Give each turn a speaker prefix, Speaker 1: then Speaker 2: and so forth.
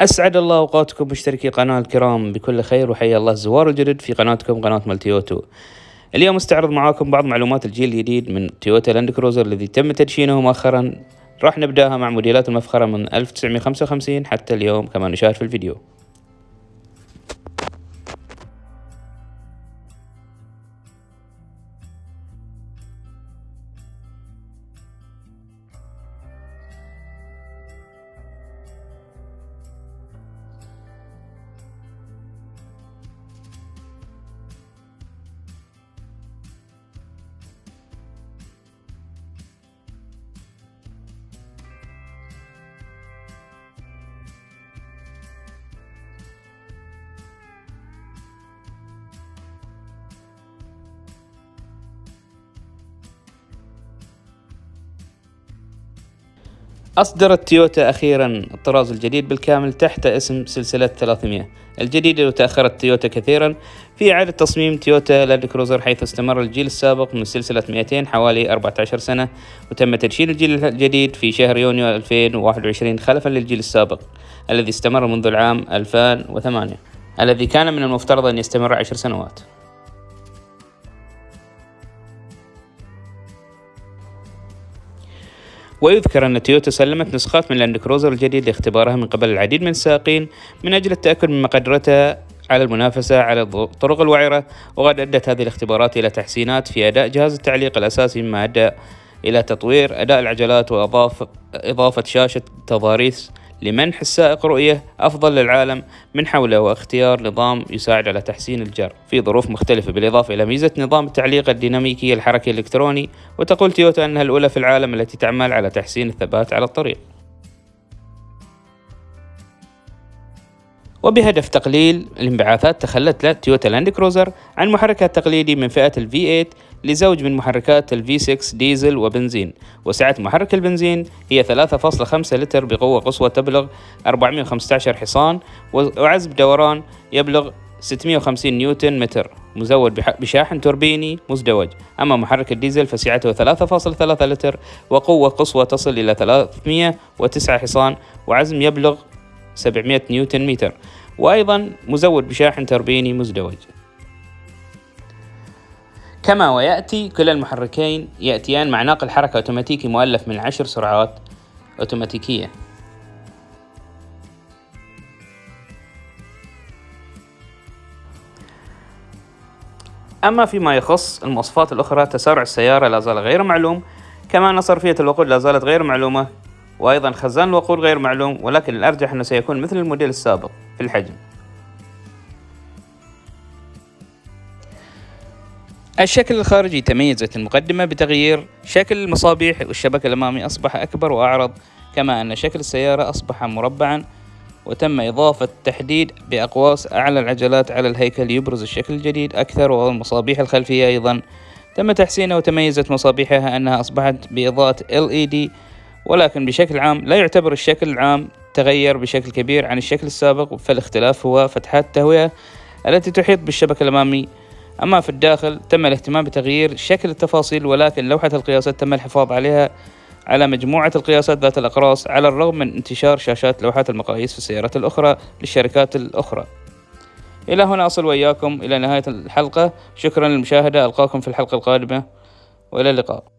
Speaker 1: أسعد الله أوقاتكم مشتركي قناة الكرام بكل خير وحيا الله الزوار الجدد في قناتكم قناة مالتي أوتو اليوم استعرض معاكم بعض معلومات الجيل الجديد من تويوتا لاند كروزر الذي تم تدشينه مؤخرا. راح نبدأها مع موديلات المفخرة من 1955 حتى اليوم كما نشاهد في الفيديو. أصدرت تويوتا أخيرا الطراز الجديد بالكامل تحت اسم سلسلة 300 الجديدة وتأخرت تويوتا كثيرا في إعادة تصميم تويوتا لاند كروزر حيث استمر الجيل السابق من سلسلة 200 حوالي 14 سنة وتم تدشين الجيل الجديد في شهر يونيو 2021 خلفا للجيل السابق الذي استمر منذ العام 2008 الذي كان من المفترض أن يستمر 10 سنوات. ويذكر أن تويوتا سلمت نسخات من لاند كروزر الجديد لاختبارها من قبل العديد من السائقين من أجل التأكد من مقدرتها على المنافسة على الطرق الوعرة وقد أدت هذه الاختبارات إلى تحسينات في أداء جهاز التعليق الأساسي مما أدى إلى تطوير أداء العجلات وإضافة إضافة شاشة تضاريس لمنح السائق رؤية أفضل للعالم من حوله واختيار نظام يساعد على تحسين الجر. في ظروف مختلفة بالإضافة إلى ميزة نظام التعليق الديناميكي الحركي الإلكتروني وتقول تويوتا أنها الأولى في العالم التي تعمل على تحسين الثبات على الطريق. وبهدف تقليل الانبعاثات تخلت تويوتا لاند كروزر عن محركها التقليدي من فئة ال V8 لزوج من محركات ال V6 ديزل وبنزين. وسعة محرك البنزين هي 3.5 لتر بقوة قصوى تبلغ 415 حصان وعزم دوران يبلغ 650 نيوتن متر. مزود بشاحن توربيني مزدوج. أما محرك الديزل فسعته 3.3 لتر وقوة قصوى تصل إلى 309 حصان وعزم يبلغ 700 نيوتن متر. وأيضا مزود بشاحن توربيني مزدوج. كما ويأتي كلا المحركين يأتيان مع ناقل حركة أوتوماتيكي مؤلف من عشر سرعات أوتوماتيكية. أما فيما يخص المواصفات الأخرى تسارع السيارة لا زال غير معلوم. كما أن صرفية الوقود لا زالت غير معلومة. وأيضا خزان الوقود غير معلوم ولكن الأرجح أنه سيكون مثل الموديل السابق في الحجم. الشكل الخارجي تميزت المقدمة بتغيير شكل المصابيح والشبك الأمامي أصبح أكبر وأعرض كما أن شكل السيارة أصبح مربعا وتم إضافة تحديد بأقواس أعلى العجلات على الهيكل يبرز الشكل الجديد أكثر والمصابيح الخلفية أيضا. تم تحسينها وتميزت مصابيحها أنها أصبحت بإضاءة LED ولكن بشكل عام لا يعتبر الشكل العام تغير بشكل كبير عن الشكل السابق فالاختلاف هو فتحات التهوية التي تحيط بالشبك الأمامي. أما في الداخل تم الاهتمام بتغيير شكل التفاصيل ولكن لوحة القياسات تم الحفاظ عليها على مجموعة القياسات ذات الأقراص على الرغم من انتشار شاشات لوحات المقاييس في السيارات الأخرى للشركات الأخرى. إلى هنا أصل وإياكم إلى نهاية الحلقة. شكرا للمشاهدة ألقاكم في الحلقة القادمة. وإلى اللقاء.